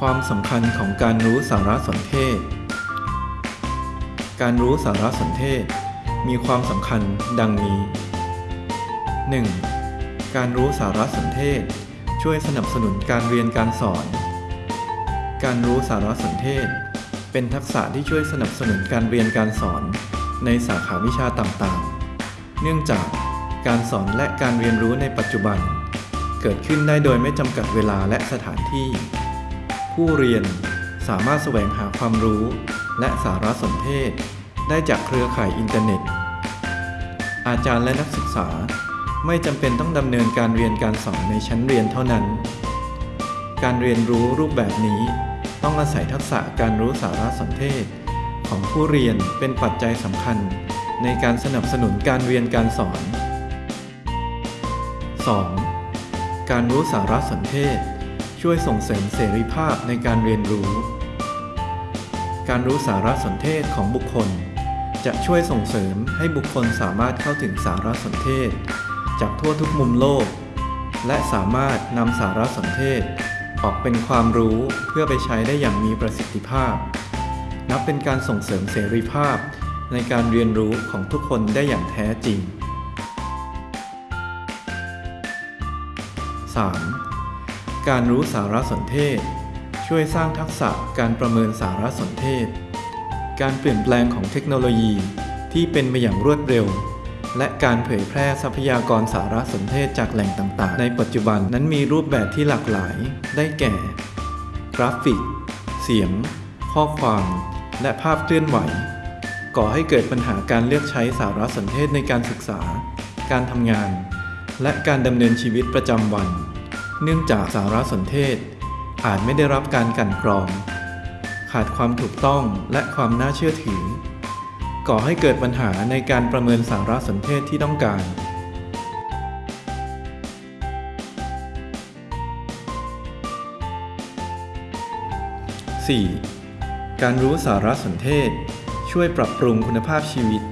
ความสำคัญของการรู้สารสนเทศ การรู้สารสนเทศ มีความสำคัญดังนี้ 1. การรู้สารสนเทศ ช่วยสนับสนุนการเรียนการสอน การรู้สารสนเทศ เป็นทักษะที่ช่วยสนับสนุนการเรียนการสอน ในสาขาวิชาต่างๆ เนื่องจากการสอนและการเรียนรู้ในปัจจุบัน เกิดขึ้นได้โดยไม่จำกัดเวลาและสถานที่ ผู้เรียนสามารถแสวงหาความรู้ และสารสนเทศ ได้จากเครือข่ายอินเทอร์เน็ต อาจารย์และนักศึกษาไม่จำเป็นต้องดำเนินการเรียนการสอนในชั้นเรียนเท่านั้น การเรียนรู้รูปแบบนี้ต้องอาศัยทักษะการรู้สารสนเทศ ของผู้เรียนเป็นปัจจัยสำคัญ ในการสนับสนุนการเรียนการสอน 2. การรู้สารสนเทศ ช่วยส่งเสริมเสรีภาพในการเรียนรู้ การรู้สารสนเทศของบุคคล จะช่วยส่งเสริมให้บุคคลสามารถเข้าถึงสารสนเทศ จากทั่วทุกมุมโลก และสามารถนำสารสนเทศ ออกเป็นความรู้เพื่อไปใช้ได้อย่างมีประสิทธิภาพ นับเป็นการส่งเสริมเสรีภาพในการเรียนรู้ของทุกคนได้อย่างแท้จริง 3. การรู้สารสนเทศ ช่วยสร้างทักษะการประเมินสารสนเทศ การเปลี่ยนแปลงของเทคโนโลยีที่เป็นไปอย่างรวดเร็ว และการเผยแพร่ทรัพยากรสารสนเทศจากแหล่งต่างๆ ในปัจจุบันนั้นมีรูปแบบที่หลากหลาย ได้แก่ กราฟิก เสียง ข้อความ และภาพเคลื่อนไหว ก่อให้เกิดปัญหาการเลือกใช้สารสนเทศในการศึกษา การทำงาน และการดำเนินชีวิตประจำวัน เนื่องจากสารสนเทศ อาจไม่ได้รับการกันกรอง ขาดความถูกต้องและความน่าเชื่อถือ ก่อให้เกิดปัญหาในการประเมินสารสนเทศที่ต้องการ 4. การรู้สารสนเทศ ช่วยปรับปรุงคุณภาพชีวิต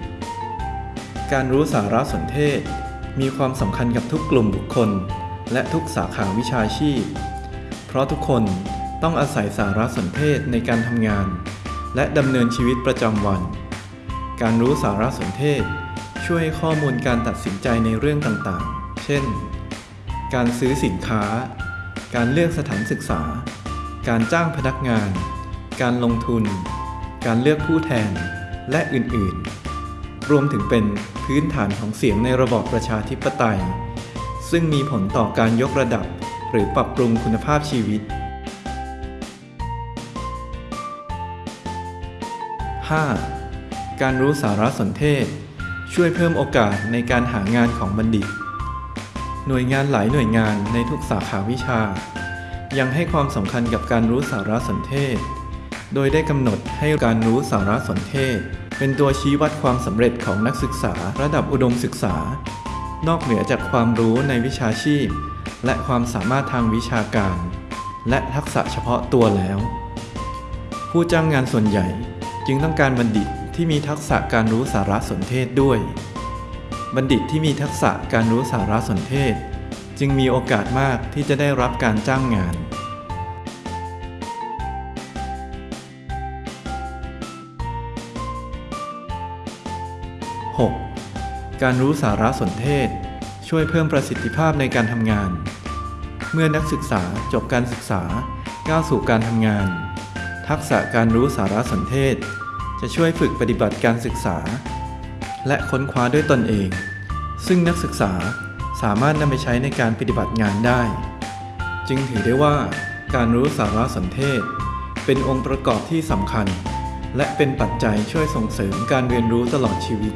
การรู้สารสนเทศ มีความสำคัญกับทุกกลุ่มบุคคล และทุกสาขาวิชาชีพ เพราะทุกคนต้องอาศัยสารสนเทศในการทำงาน และดำเนินชีวิตประจำวัน การรู้สารสนเทศ ช่วยให้ข้อมูลการตัดสินใจในเรื่องต่างๆ เช่น การซื้อสินค้า การเลือกสถานศึกษา การจ้างพนักงาน การลงทุน การเลือกผู้แทน และอื่นๆ รวมถึงเป็นพื้นฐานของเสียงในระบอบประชาธิปไตย ซึ่งมีผลต่อการยกระดับ หรือปรับปรุงคุณภาพชีวิต 5. การรู้สารสนเทศ ช่วยเพิ่มโอกาสในการหางานของบัณฑิต หน่วยงานหลายหน่วยงานในทุกสาขาวิชา ยังให้ความสำคัญกับการรู้สารสนเทศ โดยได้กำหนดให้การรู้สารสนเทศ เป็นตัวชี้วัดความสำเร็จของนักศึกษาระดับอุดมศึกษา นอกเหนือจากความรู้ในวิชาชีพ และความสามารถทางวิชาการ และทักษะเฉพาะตัวแล้ว ผู้จ้างงานส่วนใหญ่จึงต้องการบัณฑิตที่มีทักษะการรู้สารสนเทศด้วย บัณฑิตที่มีทักษะการรู้สารสนเทศ จึงมีโอกาสมากที่จะได้รับการจ้างงาน การรู้สารสนเทศ ช่วยเพิ่มประสิทธิภาพในการทำงาน เมื่อนักศึกษาจบการศึกษาก้าวสู่การทำงาน ทักษะการรู้สารสนเทศ จะช่วยฝึกปฏิบัติการศึกษา และค้นคว้าด้วยตนเอง ซึ่งนักศึกษาสามารถนำไปใช้ในการปฏิบัติงานได้ จึงถือได้ว่าการรู้สารสนเทศ เป็นองค์ประกอบที่สำคัญ และเป็นปัจจัยช่วยส่งเสริมการเรียนรู้ตลอดชีวิต